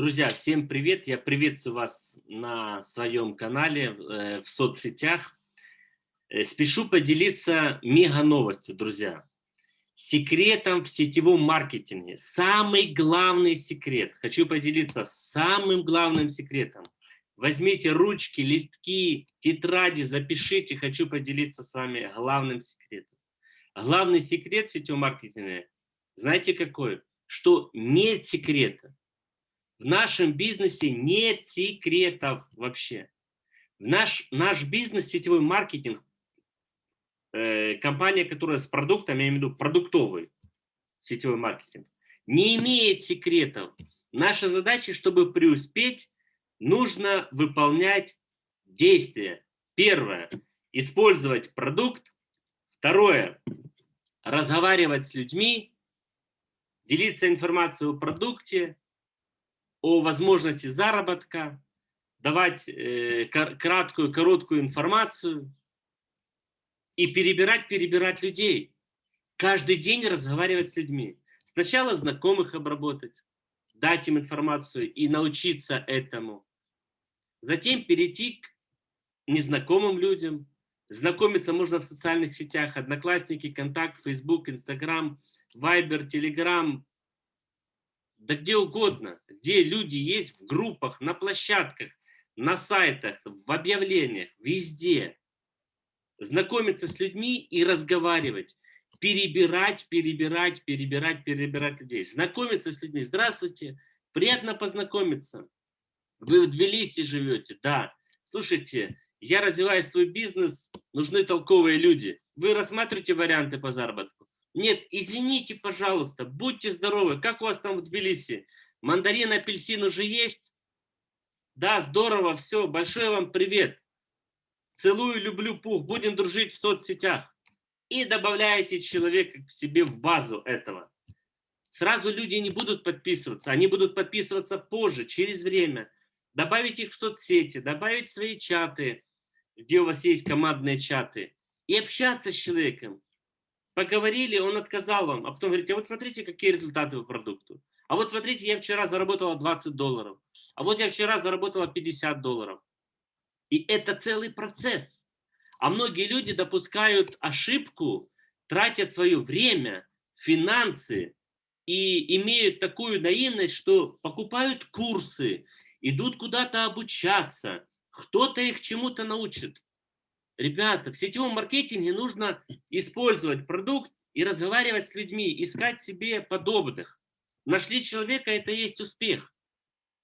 Друзья, всем привет! Я приветствую вас на своем канале, э, в соцсетях. Э, спешу поделиться мега новостью, друзья. Секретом в сетевом маркетинге. Самый главный секрет. Хочу поделиться самым главным секретом. Возьмите ручки, листки, тетради, запишите. Хочу поделиться с вами главным секретом. Главный секрет в сетевом маркетинге, знаете какой? Что нет секрета. В нашем бизнесе нет секретов вообще. В наш, наш бизнес, сетевой маркетинг, э, компания, которая с продуктами, я имею в виду продуктовый сетевой маркетинг, не имеет секретов. Наша задача, чтобы преуспеть, нужно выполнять действия. Первое – использовать продукт. Второе – разговаривать с людьми, делиться информацией о продукте, о возможности заработка, давать э, краткую, короткую информацию и перебирать, перебирать людей. Каждый день разговаривать с людьми. Сначала знакомых обработать, дать им информацию и научиться этому. Затем перейти к незнакомым людям. Знакомиться можно в социальных сетях, Одноклассники, Контакт, Facebook, Instagram, Viber, Telegram, да где угодно, где люди есть в группах, на площадках, на сайтах, в объявлениях, везде. Знакомиться с людьми и разговаривать. Перебирать, перебирать, перебирать, перебирать людей. Знакомиться с людьми. Здравствуйте, приятно познакомиться. Вы в Тбилиси живете, да. Слушайте, я развиваю свой бизнес, нужны толковые люди. Вы рассматриваете варианты по заработку? Нет, извините, пожалуйста, будьте здоровы. Как у вас там в Тбилиси? Мандарин, апельсин уже есть? Да, здорово, все. Большой вам привет. Целую, люблю, пух. Будем дружить в соцсетях. И добавляете человека к себе в базу этого. Сразу люди не будут подписываться. Они будут подписываться позже, через время. Добавить их в соцсети, добавить свои чаты, где у вас есть командные чаты. И общаться с человеком поговорили, он отказал вам, а потом говорите, а вот смотрите, какие результаты по продукту. А вот смотрите, я вчера заработала 20 долларов. А вот я вчера заработала 50 долларов. И это целый процесс. А многие люди допускают ошибку, тратят свое время, финансы и имеют такую наивность, что покупают курсы, идут куда-то обучаться, кто-то их чему-то научит. Ребята, в сетевом маркетинге нужно использовать продукт и разговаривать с людьми, искать себе подобных. Нашли человека, это есть успех.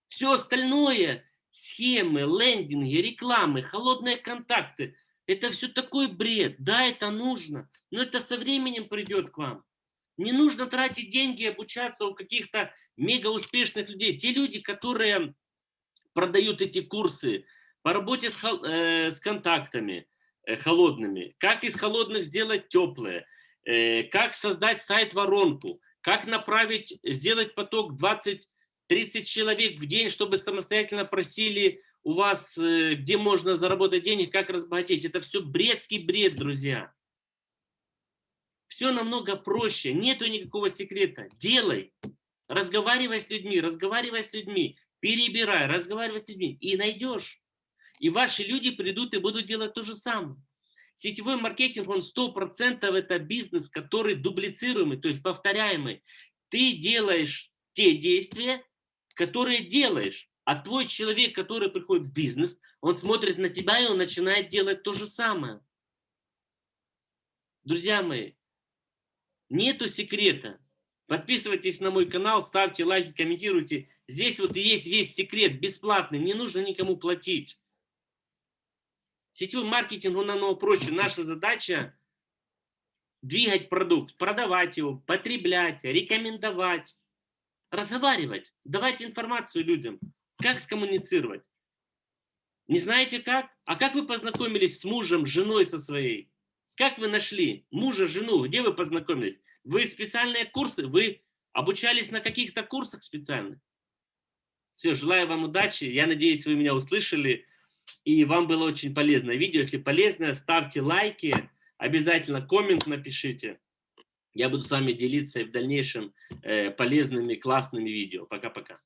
Все остальное, схемы, лендинги, рекламы, холодные контакты, это все такой бред. Да, это нужно, но это со временем придет к вам. Не нужно тратить деньги и обучаться у каких-то мега успешных людей. Те люди, которые продают эти курсы по работе с, э, с контактами, холодными, как из холодных сделать теплые, э, как создать сайт-воронку, как направить, сделать поток 20-30 человек в день, чтобы самостоятельно просили у вас, э, где можно заработать денег, как разбогатеть. Это все бредский бред, друзья. Все намного проще, нету никакого секрета. Делай, разговаривай с людьми, разговаривай с людьми, перебирай, разговаривай с людьми и найдешь. И ваши люди придут и будут делать то же самое. Сетевой маркетинг, он 100% это бизнес, который дублицируемый, то есть повторяемый. Ты делаешь те действия, которые делаешь. А твой человек, который приходит в бизнес, он смотрит на тебя и он начинает делать то же самое. Друзья мои, нету секрета. Подписывайтесь на мой канал, ставьте лайки, комментируйте. Здесь вот есть весь секрет, бесплатный, не нужно никому платить. Сетевой маркетинг, он намного проще. Наша задача двигать продукт, продавать его, потреблять, рекомендовать, разговаривать, давать информацию людям, как скоммуницировать. Не знаете как? А как вы познакомились с мужем, женой со своей? Как вы нашли мужа, жену? Где вы познакомились? Вы специальные курсы? Вы обучались на каких-то курсах специальных? Все, желаю вам удачи. Я надеюсь, вы меня услышали и вам было очень полезное видео. Если полезное, ставьте лайки, обязательно коммент напишите. Я буду с вами делиться и в дальнейшем э, полезными, классными видео. Пока-пока.